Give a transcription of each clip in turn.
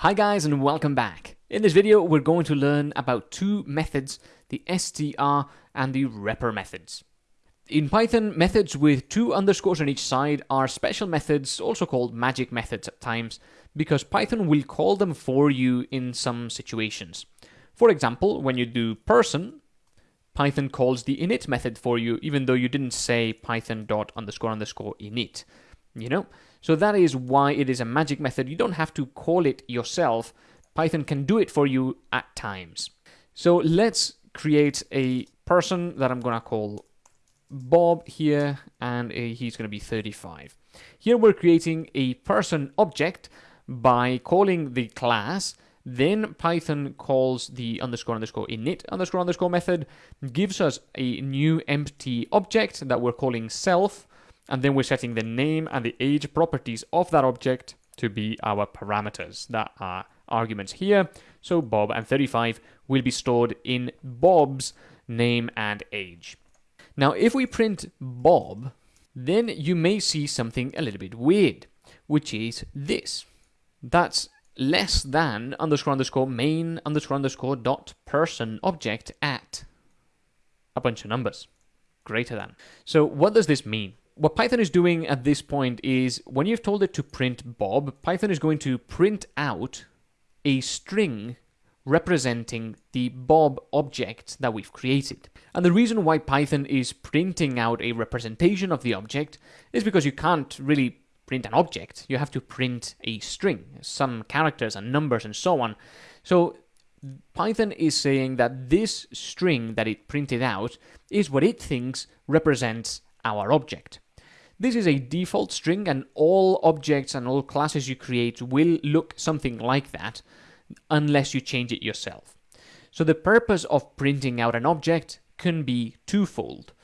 Hi guys and welcome back. In this video we're going to learn about two methods, the str and the repr methods. In Python, methods with two underscores on each side are special methods, also called magic methods at times, because Python will call them for you in some situations. For example, when you do person, Python calls the init method for you, even though you didn't say python dot underscore underscore init. You know? So that is why it is a magic method. You don't have to call it yourself. Python can do it for you at times. So let's create a person that I'm gonna call Bob here, and uh, he's going to be 35. Here we're creating a person object by calling the class, then Python calls the underscore underscore init underscore underscore method, gives us a new empty object that we're calling self, and then we're setting the name and the age properties of that object to be our parameters that are arguments here. So Bob and 35 will be stored in Bob's name and age. Now, if we print Bob, then you may see something a little bit weird, which is this. That's less than underscore underscore main underscore underscore dot person object at a bunch of numbers. Greater than. So what does this mean? What Python is doing at this point is when you've told it to print Bob, Python is going to print out a string representing the Bob object that we've created. And the reason why Python is printing out a representation of the object is because you can't really print an object. You have to print a string, some characters and numbers and so on. So Python is saying that this string that it printed out is what it thinks represents our object. This is a default string and all objects and all classes you create will look something like that unless you change it yourself. So the purpose of printing out an object can be twofold.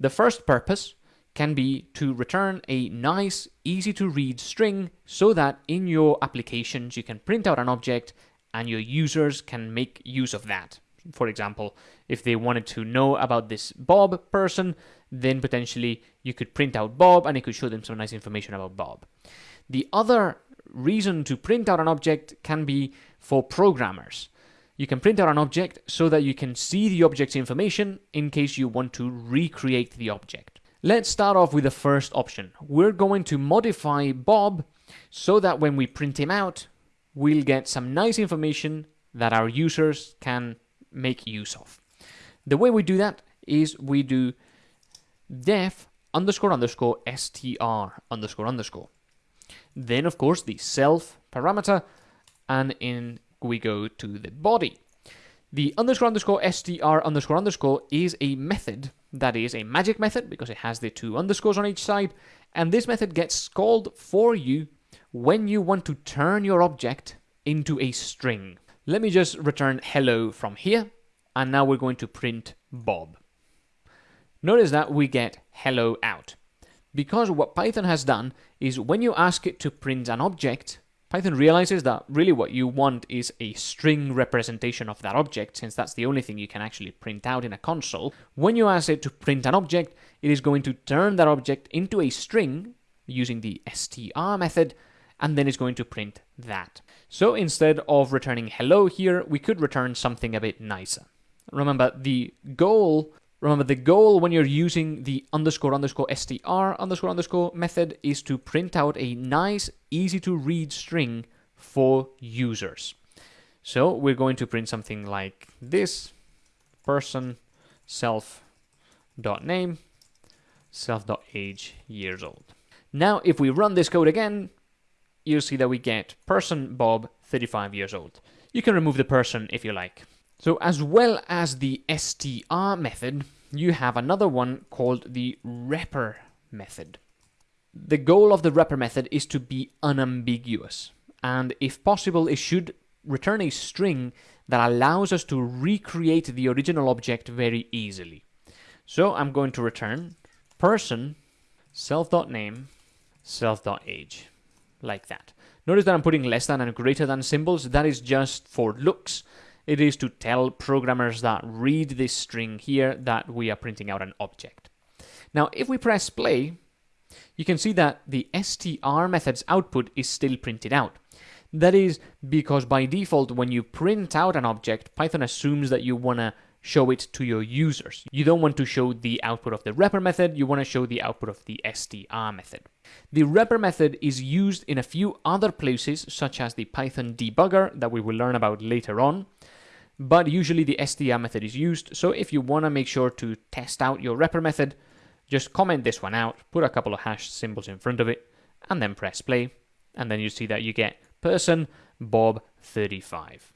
The first purpose can be to return a nice, easy to read string so that in your applications you can print out an object and your users can make use of that. For example, if they wanted to know about this Bob person, then potentially you could print out Bob and it could show them some nice information about Bob. The other reason to print out an object can be for programmers. You can print out an object so that you can see the object's information in case you want to recreate the object. Let's start off with the first option. We're going to modify Bob so that when we print him out, we'll get some nice information that our users can make use of. The way we do that is we do def underscore underscore str underscore underscore. Then, of course, the self parameter, and in we go to the body. The underscore underscore str underscore underscore is a method that is a magic method because it has the two underscores on each side, and this method gets called for you when you want to turn your object into a string. Let me just return hello from here, and now we're going to print Bob. Notice that we get hello out. Because what Python has done is when you ask it to print an object, Python realizes that really what you want is a string representation of that object, since that's the only thing you can actually print out in a console. When you ask it to print an object, it is going to turn that object into a string using the str method, and then it's going to print that. So instead of returning hello here, we could return something a bit nicer. Remember, the goal Remember, the goal when you're using the underscore underscore str underscore underscore method is to print out a nice, easy to read string for users. So we're going to print something like this person self dot name self dot age years old. Now, if we run this code again, you'll see that we get person Bob 35 years old. You can remove the person if you like. So as well as the str method, you have another one called the repr method. The goal of the repr method is to be unambiguous, and if possible, it should return a string that allows us to recreate the original object very easily. So I'm going to return person self.name self.age like that. Notice that I'm putting less than and greater than symbols. That is just for looks. It is to tell programmers that read this string here that we are printing out an object. Now, if we press play, you can see that the str method's output is still printed out. That is because by default, when you print out an object, Python assumes that you want to show it to your users. You don't want to show the output of the repr method, you want to show the output of the str method. The repr method is used in a few other places, such as the Python debugger that we will learn about later on, but usually the str method is used, so if you want to make sure to test out your repr method, just comment this one out, put a couple of hash symbols in front of it, and then press play, and then you see that you get person Bob 35.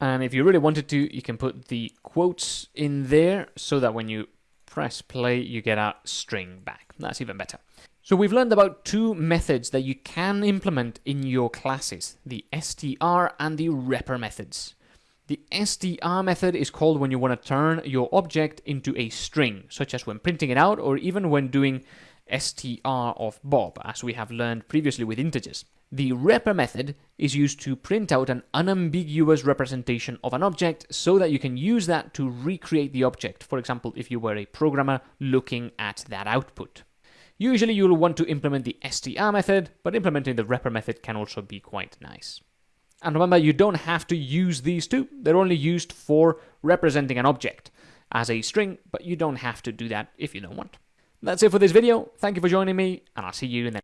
And if you really wanted to, you can put the quotes in there so that when you press play, you get a string back. That's even better. So we've learned about two methods that you can implement in your classes, the str and the repr methods. The str method is called when you want to turn your object into a string, such as when printing it out or even when doing str of Bob, as we have learned previously with integers. The repr method is used to print out an unambiguous representation of an object so that you can use that to recreate the object, for example, if you were a programmer looking at that output. Usually you'll want to implement the str method, but implementing the repr method can also be quite nice. And remember, you don't have to use these two. They're only used for representing an object as a string, but you don't have to do that if you don't want. That's it for this video. Thank you for joining me, and I'll see you in the